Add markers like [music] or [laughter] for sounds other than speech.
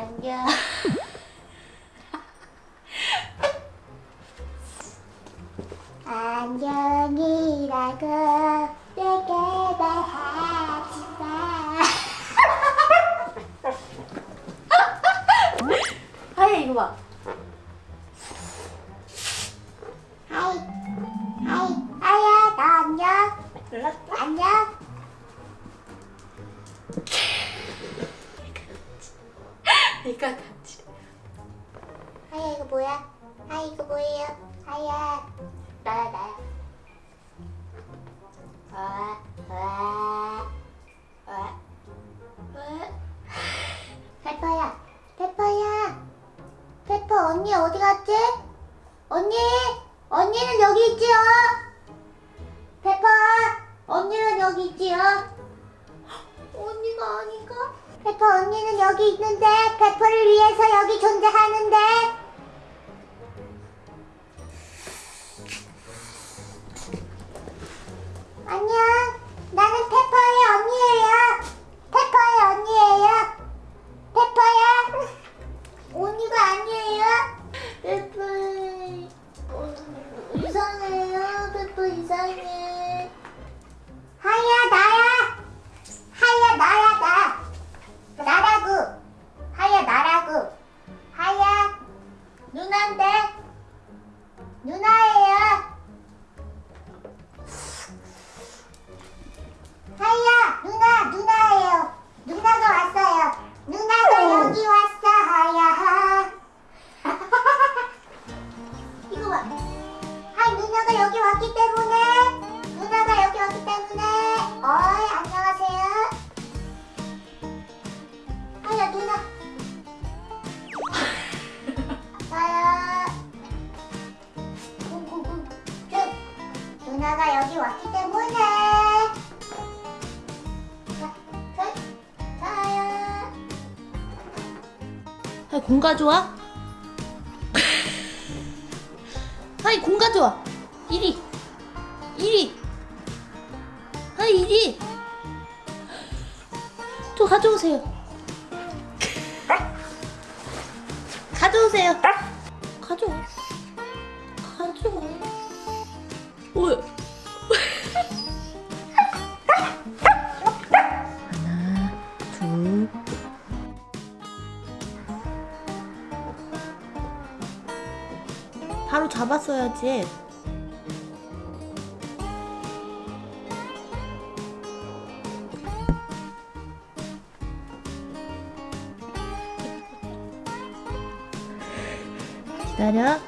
안녕. 안녕이라고 내게 말하지 마. 하이 이거 봐. 하이 하이 하야 안녕. 안녕. 이거 같이. 하야, 이거 뭐야? 하야, 이거 뭐예요? 하야, 나야, 나야. 와, 와, 와. 왜? 페퍼야, 페퍼야. 페퍼, 언니 어디 갔지? 언니, 언니는 여기 있지요? 페퍼, 언니는 여기 있지요? 페퍼 언니는 여기 있는데 페퍼를 위해서 여기 존재하는데. 안녕. 나는 페퍼의 언니예요. 페퍼의 언니예요. 페퍼야. [laughs] 언니가 아니에요. 페퍼 어, 이상해요. 페퍼 이상해. 누나인데 누나예요 누나가 여기 왔기 때문에 하이 공 가져와. 하이 공 가져와. 이리. 이리. 하이 이리. 저 가져오세요. 가져오세요. 가져와. 바로 잡았어야지. 기다려.